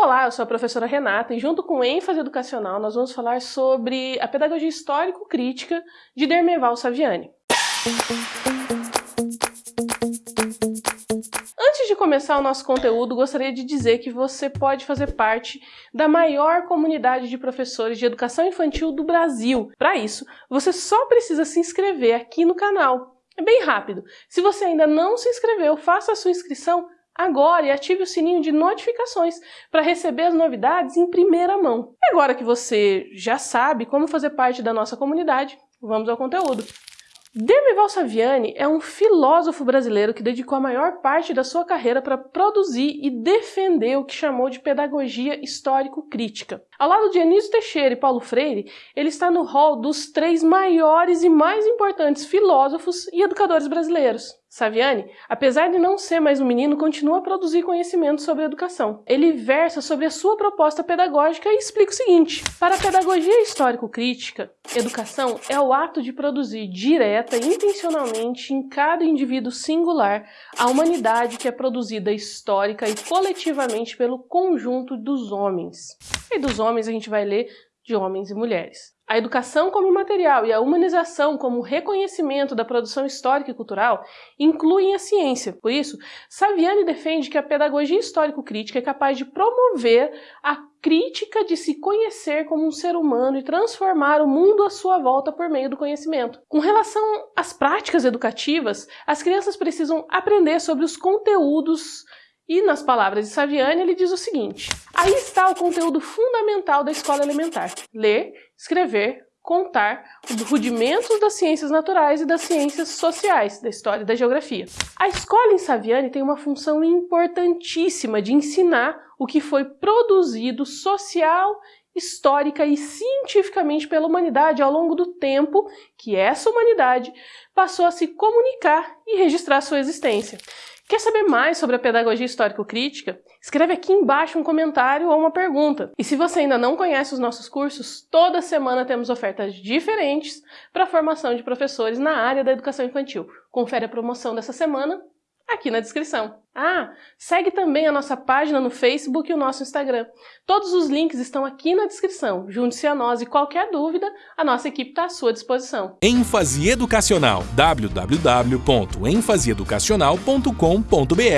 Olá, eu sou a professora Renata e junto com ênfase educacional nós vamos falar sobre a pedagogia histórico-crítica de Dermeval Saviani. Antes de começar o nosso conteúdo, gostaria de dizer que você pode fazer parte da maior comunidade de professores de educação infantil do Brasil. Para isso, você só precisa se inscrever aqui no canal. É bem rápido. Se você ainda não se inscreveu, faça a sua inscrição agora e ative o sininho de notificações para receber as novidades em primeira mão. E agora que você já sabe como fazer parte da nossa comunidade, vamos ao conteúdo. Dermival Saviani é um filósofo brasileiro que dedicou a maior parte da sua carreira para produzir e defender o que chamou de pedagogia histórico-crítica. Ao lado de Anísio Teixeira e Paulo Freire, ele está no hall dos três maiores e mais importantes filósofos e educadores brasileiros. Saviani, apesar de não ser mais um menino, continua a produzir conhecimento sobre educação. Ele versa sobre a sua proposta pedagógica e explica o seguinte: para a pedagogia histórico-crítica, educação é o ato de produzir direta e intencionalmente em cada indivíduo singular a humanidade que é produzida histórica e coletivamente pelo conjunto dos homens. E dos homens a gente vai ler de homens e mulheres. A educação como material e a humanização como reconhecimento da produção histórica e cultural incluem a ciência. Por isso, Saviani defende que a pedagogia histórico-crítica é capaz de promover a crítica de se conhecer como um ser humano e transformar o mundo à sua volta por meio do conhecimento. Com relação às práticas educativas, as crianças precisam aprender sobre os conteúdos e, nas palavras de Saviani, ele diz o seguinte: aí está o conteúdo fundamental da escola elementar: ler, escrever, contar os rudimentos das ciências naturais e das ciências sociais, da história e da geografia. A escola em Saviani tem uma função importantíssima de ensinar o que foi produzido social, histórica e cientificamente pela humanidade ao longo do tempo que essa humanidade passou a se comunicar e registrar sua existência. Quer saber mais sobre a pedagogia histórico-crítica? Escreve aqui embaixo um comentário ou uma pergunta. E se você ainda não conhece os nossos cursos, toda semana temos ofertas diferentes para a formação de professores na área da educação infantil. Confere a promoção dessa semana aqui na descrição. Ah, segue também a nossa página no Facebook e o nosso Instagram. Todos os links estão aqui na descrição. Junte-se a nós e qualquer dúvida, a nossa equipe está à sua disposição. ênfase educacional www.enfaseeducacional.com.br